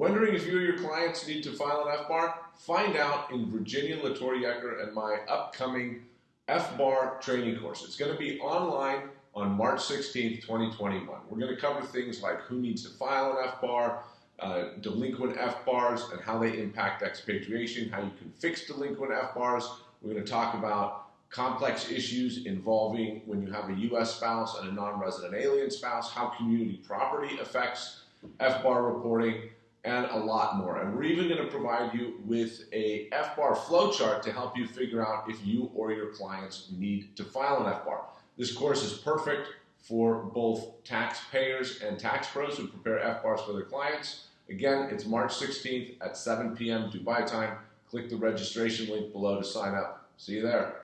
Wondering if you or your clients need to file an FBAR? Find out in Virginia La Torre Jeker and my upcoming FBAR training course. It's going to be online on March 16th, 2021. We're going to cover things like who needs to file an FBAR, uh, delinquent FBARs and how they impact expatriation, how you can fix delinquent FBARs. We're going to talk about complex issues involving when you have a U.S. spouse and a non-resident alien spouse, how community property affects FBAR reporting, and a lot more. And we're even going to provide you with a FBAR flowchart to help you figure out if you or your clients need to file an FBAR. This course is perfect for both taxpayers and tax pros who prepare FBARs for their clients. Again, it's March 16th at 7 p.m. Dubai time. Click the registration link below to sign up. See you there.